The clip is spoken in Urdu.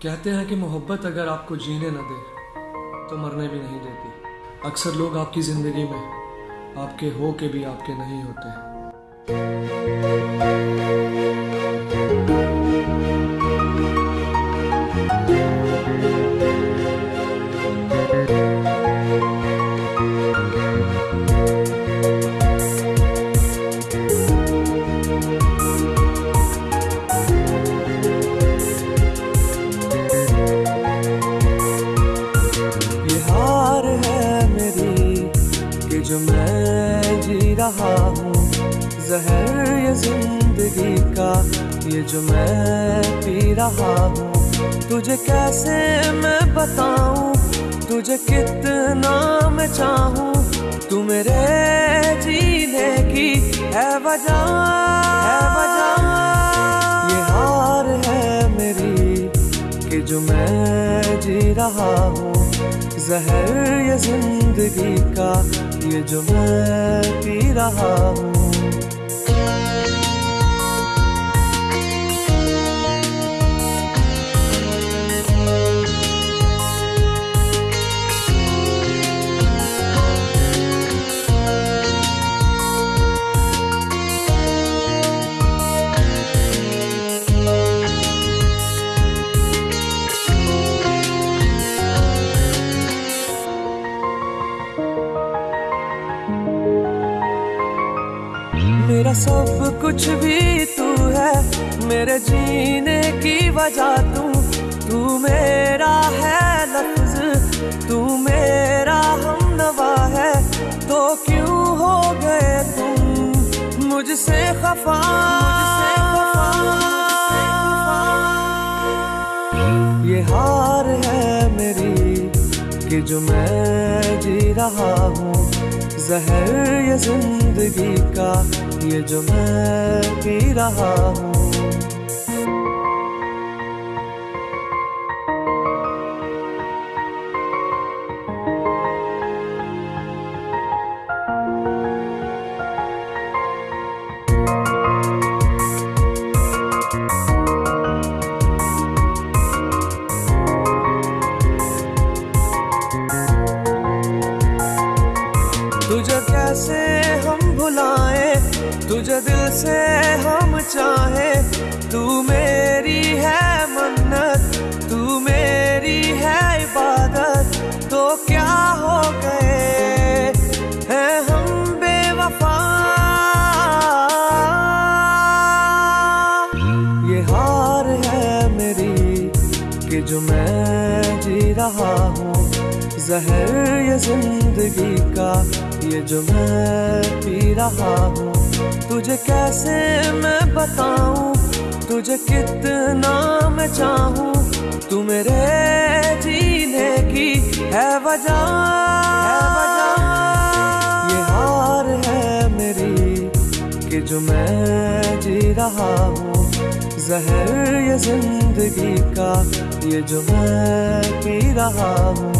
کہتے ہیں کہ محبت اگر آپ کو جینے نہ دے، تو مرنے بھی نہیں دیتی۔ اکثر لوگ آپ کی زندگی میں آپ کے ہو کے بھی آپ کے نہیں ہوتے۔ یہ ہار ہے میری کہ جو میں جی رہا ہوں، زہر یہ زندگی کا، یہ جو میں پی رہا ہوں۔ تجھے کیسے میں بتاؤں؟ تجھے کتنا میں چاہوں؟ تو میرے جینے کی ہے وجہ ہے وجہ۔ یہ ہار ہے میری کہ جو میں جی رہا ہوں۔ زہر یہ زندگی کا یہ جو میں پی رہا ہوں میرا سب کچھ بھی تو ہے۔ میرے جینے کی وجہ تو تو میرا ہے لفظ، تو میرا ہم نوا ہے۔ تو کیوں ہو گئے تم؟ مجھ سے خفا۔ یہ ہار ہے میری کہ جو میں جی رہا ہوں۔ زہر یہ زندگی کا یہ جو میں پی رہا ہوں۔ کیسے ہم بھلائیں تجھے دل سے ہم چاہیں تو میری ہے منت، تو میری ہے عبادت۔ تو کیا ہو گئے؟ ہیں ہم بے وفا۔ یہ ہار ہے میری، کہ جو میں جی رہا ہوں۔ زہر یہ زندگی کا یہ جو میں پی رہا ہوں۔ تجھے کیسے میں بتاؤں؟ تجھے کتنا میں چاہوں؟ تو میرے جینے کی ہے وجہ۔ یہ ہار ہے میری کہ جو میں جی رہا ہوں۔ زہر یہ زندگی کا یہ جو میں پی رہا ہوں۔